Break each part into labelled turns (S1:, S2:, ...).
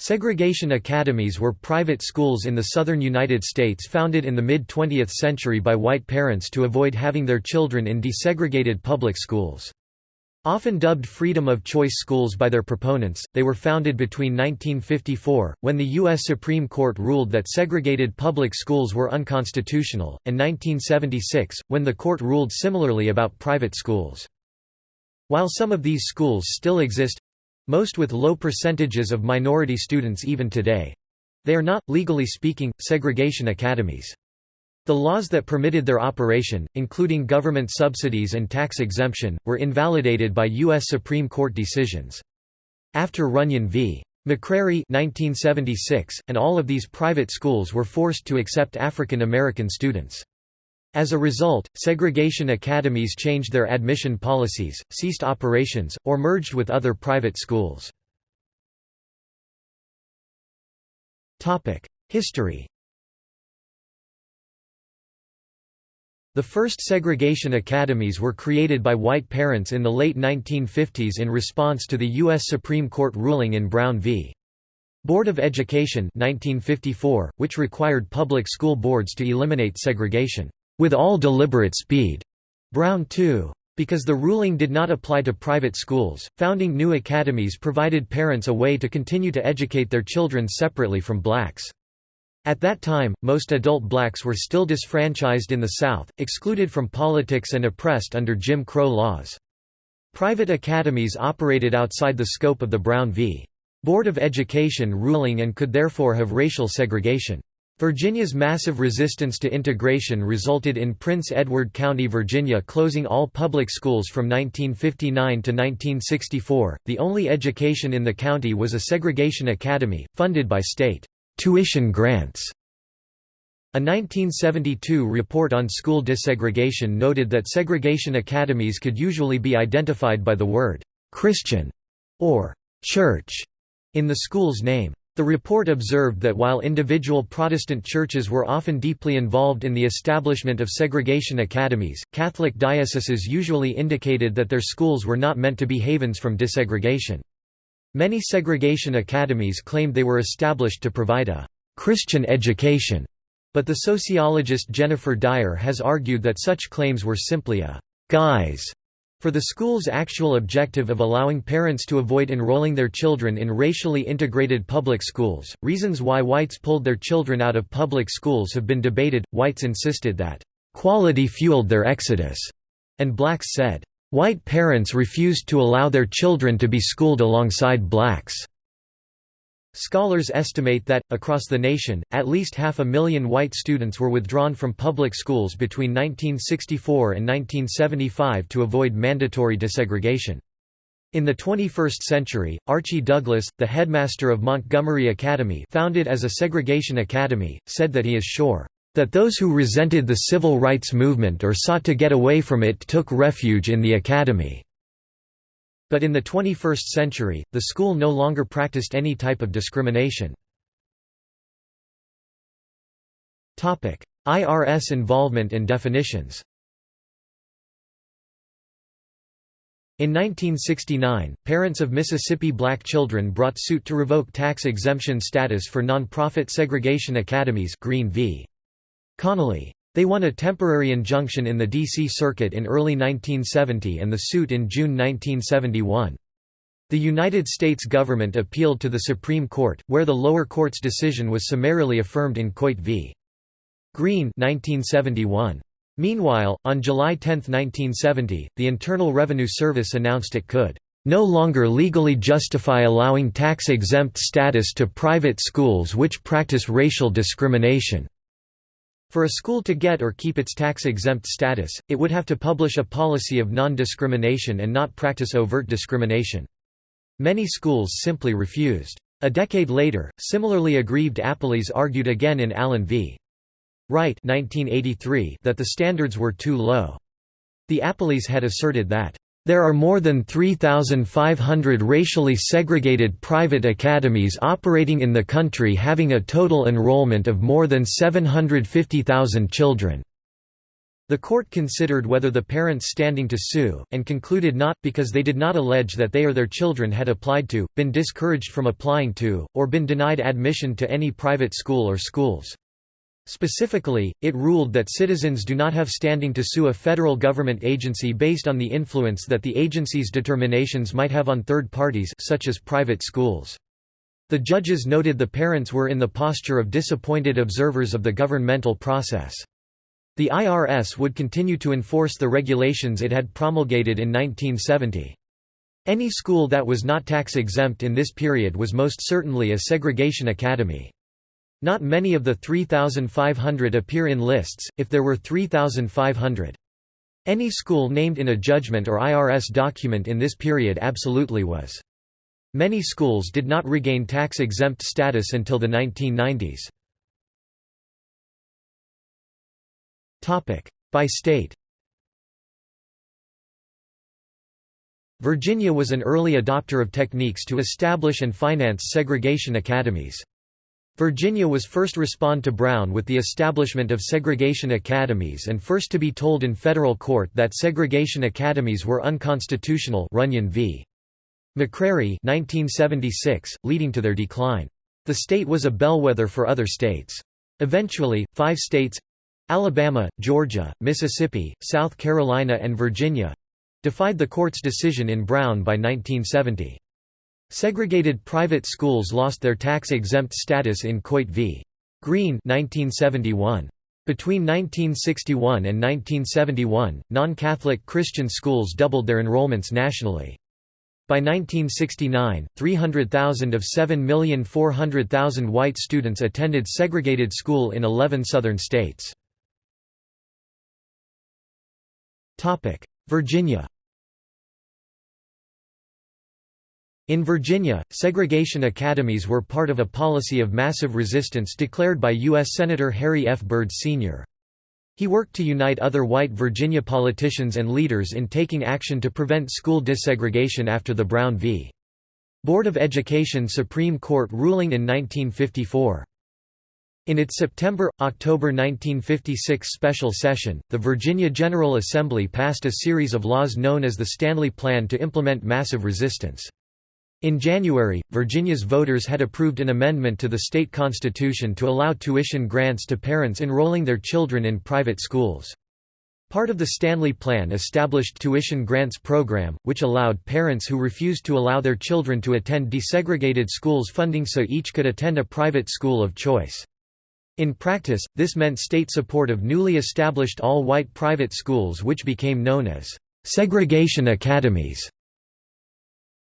S1: Segregation academies were private schools in the southern United States founded in the mid-20th century by white parents to avoid having their children in desegregated public schools. Often dubbed freedom of choice schools by their proponents, they were founded between 1954, when the U.S. Supreme Court ruled that segregated public schools were unconstitutional, and 1976, when the court ruled similarly about private schools. While some of these schools still exist, most with low percentages of minority students even today. They are not, legally speaking, segregation academies. The laws that permitted their operation, including government subsidies and tax exemption, were invalidated by U.S. Supreme Court decisions. After Runyon v. McCrary 1976, and all of these private schools were forced to accept African American students. As a result, segregation academies changed their admission policies, ceased operations, or merged with other private schools. History The first segregation academies were created by white parents in the late 1950s in response to the U.S. Supreme Court ruling in Brown v. Board of Education 1954, which required public school boards to eliminate segregation with all deliberate speed. Brown 2. Because the ruling did not apply to private schools, founding new academies provided parents a way to continue to educate their children separately from blacks. At that time, most adult blacks were still disfranchised in the South, excluded from politics and oppressed under Jim Crow laws. Private academies operated outside the scope of the Brown v. Board of Education ruling and could therefore have racial segregation. Virginia's massive resistance to integration resulted in Prince Edward County, Virginia closing all public schools from 1959 to 1964. The only education in the county was a segregation academy, funded by state tuition grants. A 1972 report on school desegregation noted that segregation academies could usually be identified by the word Christian or church in the school's name. The report observed that while individual Protestant churches were often deeply involved in the establishment of segregation academies, Catholic dioceses usually indicated that their schools were not meant to be havens from desegregation. Many segregation academies claimed they were established to provide a «Christian education», but the sociologist Jennifer Dyer has argued that such claims were simply a «guise» For the school's actual objective of allowing parents to avoid enrolling their children in racially integrated public schools, reasons why whites pulled their children out of public schools have been debated. Whites insisted that, quality fueled their exodus, and blacks said, white parents refused to allow their children to be schooled alongside blacks. Scholars estimate that, across the nation, at least half a million white students were withdrawn from public schools between 1964 and 1975 to avoid mandatory desegregation. In the 21st century, Archie Douglas, the headmaster of Montgomery Academy founded as a segregation academy, said that he is sure, "...that those who resented the civil rights movement or sought to get away from it took refuge in the academy." But in the 21st century, the school no longer practiced any type of discrimination. IRS involvement and definitions In 1969, parents of Mississippi black children brought suit to revoke tax exemption status for nonprofit segregation academies Green v. Connally. They won a temporary injunction in the D.C. Circuit in early 1970 and the suit in June 1971. The United States government appealed to the Supreme Court, where the lower court's decision was summarily affirmed in Coit v. Green 1971. Meanwhile, on July 10, 1970, the Internal Revenue Service announced it could no longer legally justify allowing tax-exempt status to private schools which practice racial discrimination. For a school to get or keep its tax-exempt status, it would have to publish a policy of non-discrimination and not practice overt discrimination. Many schools simply refused. A decade later, similarly aggrieved appellees argued again in Allen v. Wright 1983 that the standards were too low. The appellees had asserted that there are more than 3,500 racially segregated private academies operating in the country having a total enrollment of more than 750,000 children. The court considered whether the parents standing to sue, and concluded not, because they did not allege that they or their children had applied to, been discouraged from applying to, or been denied admission to any private school or schools. Specifically, it ruled that citizens do not have standing to sue a federal government agency based on the influence that the agency's determinations might have on third parties such as private schools. The judges noted the parents were in the posture of disappointed observers of the governmental process. The IRS would continue to enforce the regulations it had promulgated in 1970. Any school that was not tax-exempt in this period was most certainly a segregation academy. Not many of the 3,500 appear in lists, if there were 3,500. Any school named in a judgment or IRS document in this period absolutely was. Many schools did not regain tax-exempt status until the 1990s. By state Virginia was an early adopter of techniques to establish and finance segregation academies. Virginia was first respond to Brown with the establishment of segregation academies and first to be told in federal court that segregation academies were unconstitutional Runyon v. McCrary 1976, leading to their decline. The state was a bellwether for other states. Eventually, five states Alabama, Georgia, Mississippi, South Carolina and Virginia—defied the court's decision in Brown by 1970. Segregated private schools lost their tax-exempt status in Coit v. Green 1971. Between 1961 and 1971, non-Catholic Christian schools doubled their enrollments nationally. By 1969, 300,000 of 7,400,000 white students attended segregated school in 11 southern states. Virginia In Virginia, segregation academies were part of a policy of massive resistance declared by U.S. Senator Harry F. Byrd, Sr. He worked to unite other white Virginia politicians and leaders in taking action to prevent school desegregation after the Brown v. Board of Education Supreme Court ruling in 1954. In its September-October 1956 special session, the Virginia General Assembly passed a series of laws known as the Stanley Plan to implement massive resistance. In January, Virginia's voters had approved an amendment to the state constitution to allow tuition grants to parents enrolling their children in private schools. Part of the Stanley Plan established tuition grants program, which allowed parents who refused to allow their children to attend desegregated schools funding so each could attend a private school of choice. In practice, this meant state support of newly established all-white private schools which became known as segregation academies.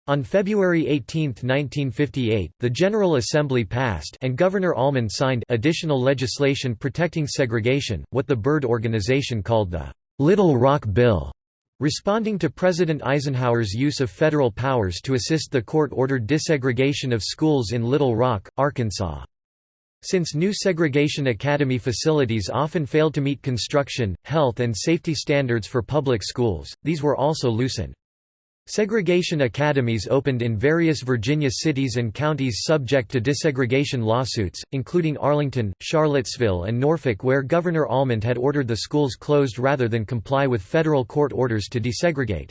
S1: On February 18, 1958, the General Assembly passed and Governor Almond signed additional legislation protecting segregation, what the Byrd Organization called the Little Rock Bill, responding to President Eisenhower's use of federal powers to assist the court-ordered desegregation of schools in Little Rock, Arkansas. Since new segregation academy facilities often failed to meet construction, health and safety standards for public schools, these were also loosened. Segregation academies opened in various Virginia cities and counties subject to desegregation lawsuits, including Arlington, Charlottesville and Norfolk where Governor Almond had ordered the schools closed rather than comply with federal court orders to desegregate.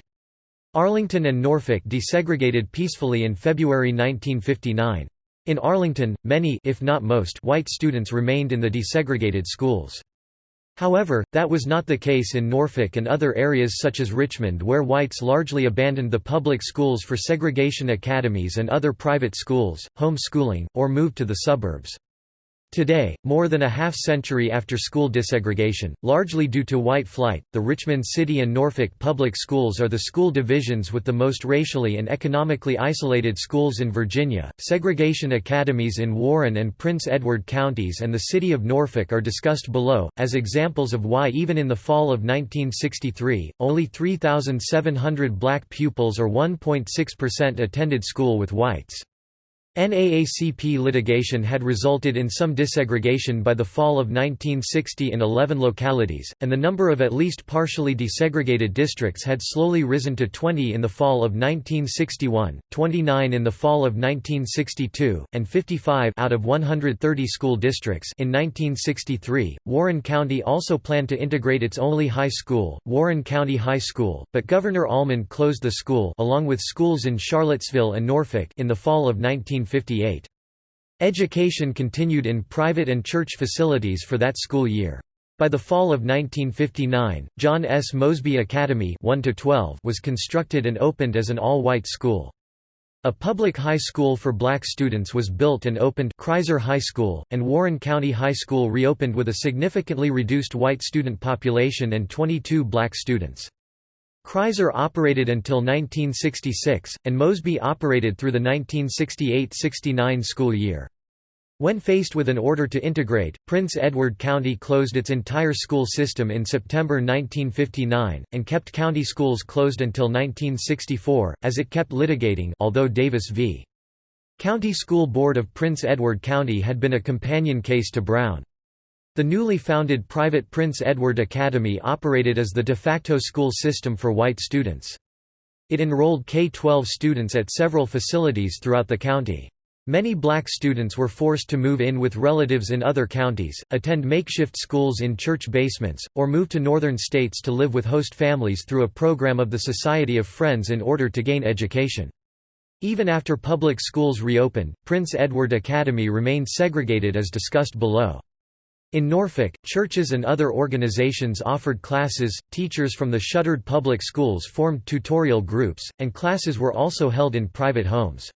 S1: Arlington and Norfolk desegregated peacefully in February 1959. In Arlington, many if not most white students remained in the desegregated schools. However, that was not the case in Norfolk and other areas such as Richmond where whites largely abandoned the public schools for segregation academies and other private schools, home schooling, or moved to the suburbs. Today, more than a half-century after school desegregation, largely due to white flight, the Richmond City and Norfolk public schools are the school divisions with the most racially and economically isolated schools in Virginia. Segregation academies in Warren and Prince Edward counties and the city of Norfolk are discussed below, as examples of why even in the fall of 1963, only 3,700 black pupils or 1.6% attended school with whites. NAACP litigation had resulted in some desegregation by the fall of 1960 in 11 localities, and the number of at least partially desegregated districts had slowly risen to 20 in the fall of 1961, 29 in the fall of 1962, and 55 out of 130 school districts in 1963. Warren County also planned to integrate its only high school, Warren County High School, but Governor Almond closed the school along with schools in Charlottesville and Norfolk in the fall of 19 1958. Education continued in private and church facilities for that school year. By the fall of 1959, John S. Mosby Academy 1 was constructed and opened as an all-white school. A public high school for black students was built and opened Criser High School, and Warren County High School reopened with a significantly reduced white student population and 22 black students. Criser operated until 1966, and Mosby operated through the 1968–69 school year. When faced with an order to integrate, Prince Edward County closed its entire school system in September 1959, and kept county schools closed until 1964, as it kept litigating although Davis v. County School Board of Prince Edward County had been a companion case to Brown. The newly founded private Prince Edward Academy operated as the de facto school system for white students. It enrolled K-12 students at several facilities throughout the county. Many black students were forced to move in with relatives in other counties, attend makeshift schools in church basements, or move to northern states to live with host families through a program of the Society of Friends in order to gain education. Even after public schools reopened, Prince Edward Academy remained segregated as discussed below. In Norfolk, churches and other organizations offered classes, teachers from the shuttered public schools formed tutorial groups, and classes were also held in private homes.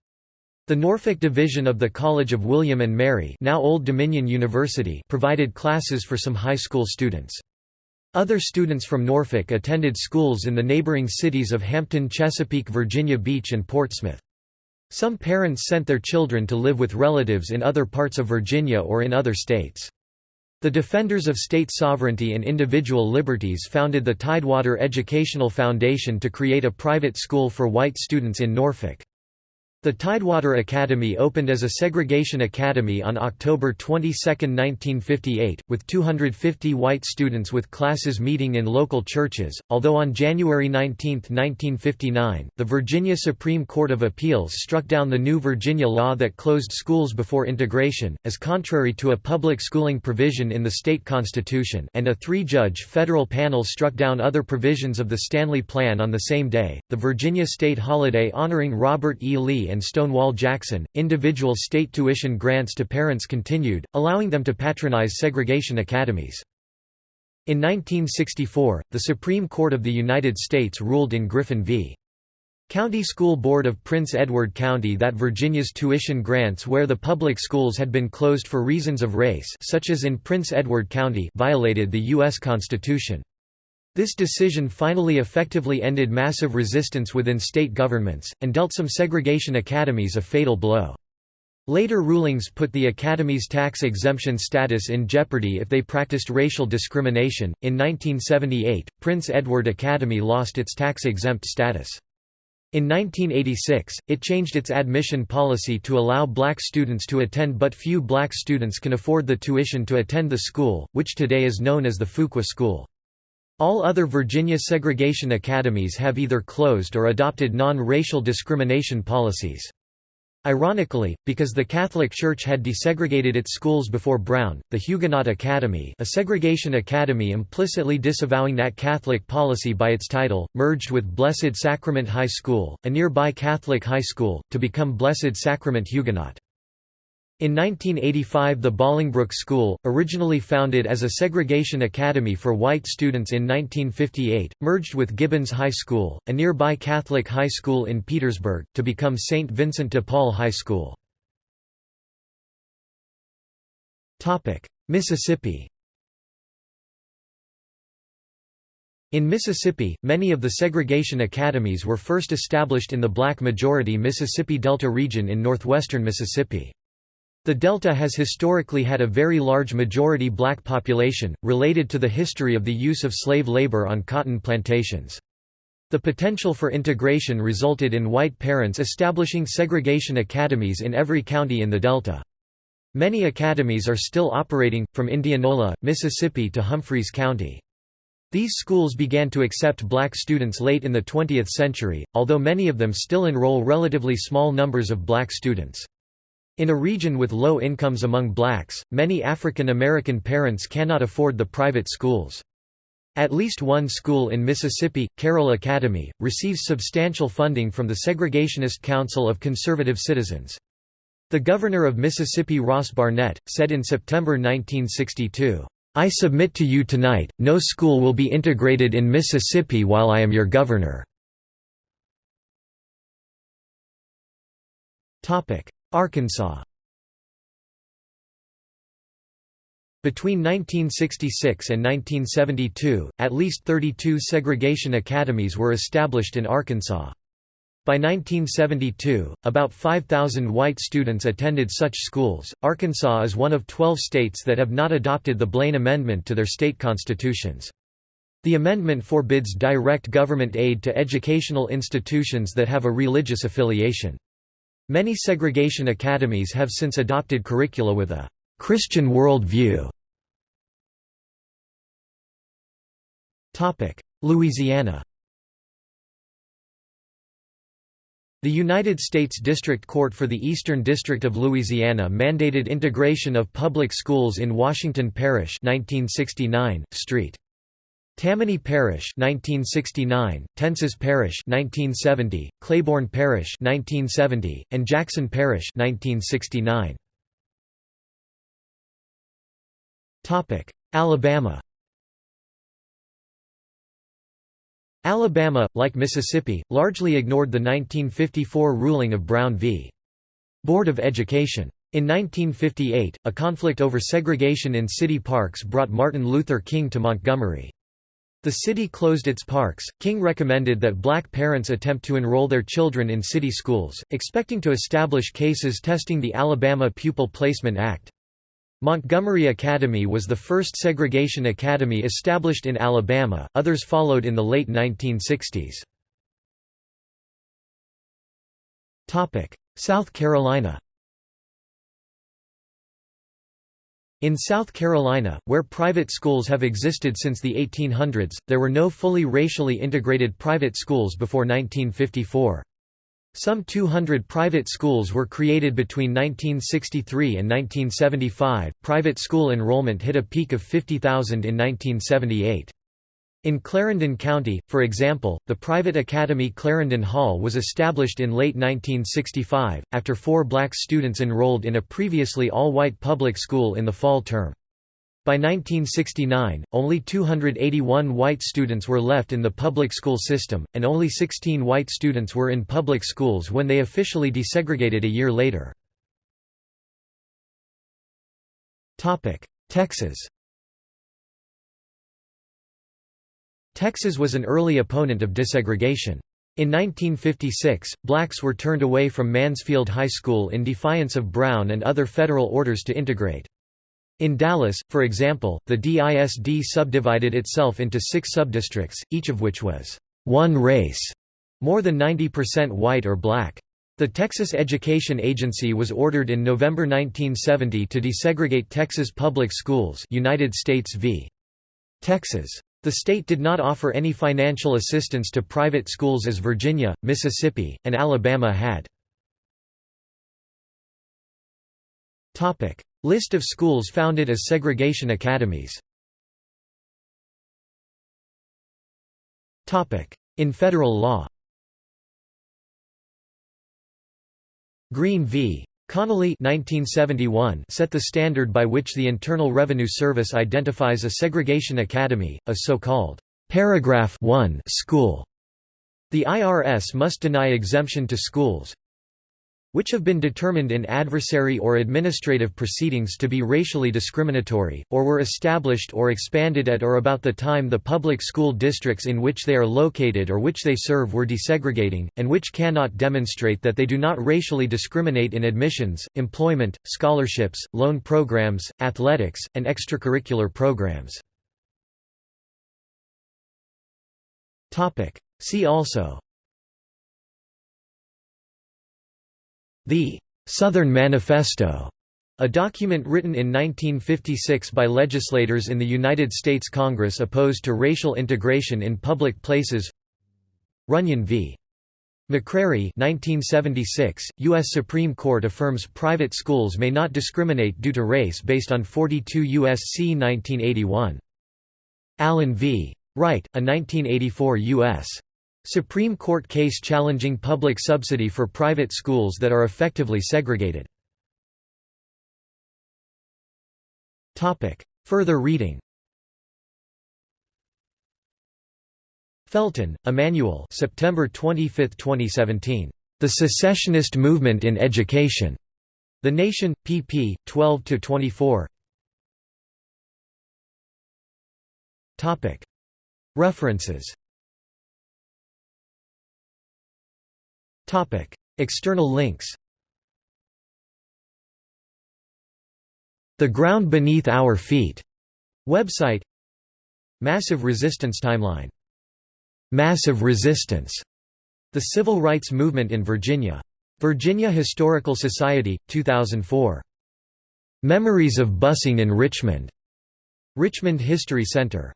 S1: The Norfolk division of the College of William and Mary now Old Dominion University provided classes for some high school students. Other students from Norfolk attended schools in the neighboring cities of Hampton Chesapeake Virginia Beach and Portsmouth. Some parents sent their children to live with relatives in other parts of Virginia or in other states. The Defenders of State Sovereignty and Individual Liberties founded the Tidewater Educational Foundation to create a private school for white students in Norfolk. The Tidewater Academy opened as a segregation academy on October 22, 1958, with 250 white students with classes meeting in local churches, although on January 19, 1959, the Virginia Supreme Court of Appeals struck down the new Virginia law that closed schools before integration, as contrary to a public schooling provision in the state constitution and a three-judge federal panel struck down other provisions of the Stanley Plan on the same day. The Virginia state holiday honoring Robert E. Lee and Stonewall Jackson, individual state tuition grants to parents continued, allowing them to patronize segregation academies. In 1964, the Supreme Court of the United States ruled in Griffin v. County School Board of Prince Edward County that Virginia's tuition grants where the public schools had been closed for reasons of race such as in Prince Edward County violated the U.S. Constitution. This decision finally effectively ended massive resistance within state governments, and dealt some segregation academies a fatal blow. Later rulings put the academy's tax exemption status in jeopardy if they practiced racial discrimination. In 1978, Prince Edward Academy lost its tax exempt status. In 1986, it changed its admission policy to allow black students to attend but few black students can afford the tuition to attend the school, which today is known as the Fuqua School. All other Virginia segregation academies have either closed or adopted non-racial discrimination policies. Ironically, because the Catholic Church had desegregated its schools before Brown, the Huguenot Academy a segregation academy implicitly disavowing that Catholic policy by its title, merged with Blessed Sacrament High School, a nearby Catholic high school, to become Blessed Sacrament Huguenot. In 1985 the Bollingbrook School, originally founded as a segregation academy for white students in 1958, merged with Gibbons High School, a nearby Catholic high school in Petersburg, to become St. Vincent de Paul High School. Mississippi In Mississippi, many of the segregation academies were first established in the black-majority Mississippi Delta region in northwestern Mississippi. The Delta has historically had a very large majority black population, related to the history of the use of slave labor on cotton plantations. The potential for integration resulted in white parents establishing segregation academies in every county in the Delta. Many academies are still operating, from Indianola, Mississippi to Humphreys County. These schools began to accept black students late in the 20th century, although many of them still enroll relatively small numbers of black students. In a region with low incomes among blacks, many African American parents cannot afford the private schools. At least one school in Mississippi, Carroll Academy, receives substantial funding from the Segregationist Council of Conservative Citizens. The governor of Mississippi Ross Barnett, said in September 1962, "'I submit to you tonight, no school will be integrated in Mississippi while I am your governor." Arkansas Between 1966 and 1972, at least 32 segregation academies were established in Arkansas. By 1972, about 5,000 white students attended such schools. Arkansas is one of 12 states that have not adopted the Blaine Amendment to their state constitutions. The amendment forbids direct government aid to educational institutions that have a religious affiliation. Many segregation academies have since adopted curricula with a Christian worldview. Louisiana The United States District Court for the Eastern District of Louisiana mandated integration of public schools in Washington Parish 1969, St. Tammany Parish 1969, Tensas Parish 1970, Claiborne Parish 1970, and Jackson Parish 1969. Topic: Alabama Alabama, like Mississippi, largely ignored the 1954 ruling of Brown v. Board of Education. In 1958, a conflict over segregation in city parks brought Martin Luther King to Montgomery. The city closed its parks. King recommended that black parents attempt to enroll their children in city schools, expecting to establish cases testing the Alabama Pupil Placement Act. Montgomery Academy was the first segregation academy established in Alabama, others followed in the late 1960s. South Carolina In South Carolina, where private schools have existed since the 1800s, there were no fully racially integrated private schools before 1954. Some 200 private schools were created between 1963 and 1975. Private school enrollment hit a peak of 50,000 in 1978. In Clarendon County, for example, the private academy Clarendon Hall was established in late 1965, after four black students enrolled in a previously all-white public school in the fall term. By 1969, only 281 white students were left in the public school system, and only 16 white students were in public schools when they officially desegregated a year later. Texas Texas was an early opponent of desegregation. In 1956, blacks were turned away from Mansfield High School in defiance of Brown and other federal orders to integrate. In Dallas, for example, the DISD subdivided itself into six subdistricts, each of which was one race, more than 90% white or black. The Texas Education Agency was ordered in November 1970 to desegregate Texas public schools United States v. Texas. The state did not offer any financial assistance to private schools as Virginia, Mississippi, and Alabama had. List of schools founded as segregation academies In federal law Green v. Connally 1971 set the standard by which the Internal Revenue Service identifies a segregation academy, a so-called paragraph 1 school. The IRS must deny exemption to schools, which have been determined in adversary or administrative proceedings to be racially discriminatory, or were established or expanded at or about the time the public school districts in which they are located or which they serve were desegregating, and which cannot demonstrate that they do not racially discriminate in admissions, employment, scholarships, loan programs, athletics, and extracurricular programs. See also The Southern Manifesto, a document written in 1956 by legislators in the United States Congress opposed to racial integration in public places Runyon v. McCrary 1976, U.S. Supreme Court affirms private schools may not discriminate due to race based on 42 U.S.C. 1981. Allen v. Wright, a 1984 U.S. Supreme Court case challenging public subsidy for private schools that are effectively segregated. Further reading Felton, Emmanuel September 25, 2017. The Secessionist Movement in Education. The Nation, pp. 12–24 References External links The Ground Beneath Our Feet website Massive Resistance Timeline Massive Resistance The Civil Rights Movement in Virginia. Virginia Historical Society, 2004. Memories of Busing in Richmond. Richmond History Center.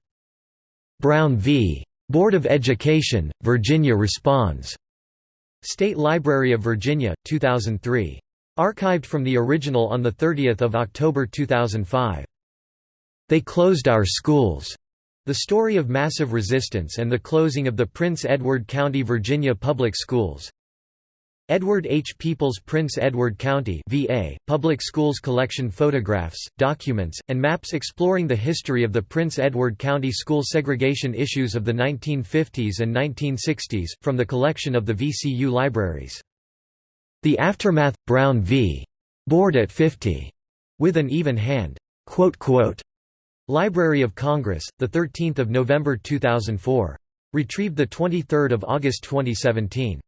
S1: Brown v. Board of Education, Virginia Responds. State Library of Virginia, 2003. Archived from the original on 30 October 2005. They Closed Our Schools. The Story of Massive Resistance and the Closing of the Prince Edward County Virginia Public Schools. Edward H. Peoples Prince Edward County VA, Public Schools collection photographs, documents, and maps exploring the history of the Prince Edward County school segregation issues of the 1950s and 1960s, from the collection of the VCU libraries. The Aftermath – Brown v. Board at 50. With an even hand. Library of Congress, 13 November 2004. Retrieved 23 August 2017.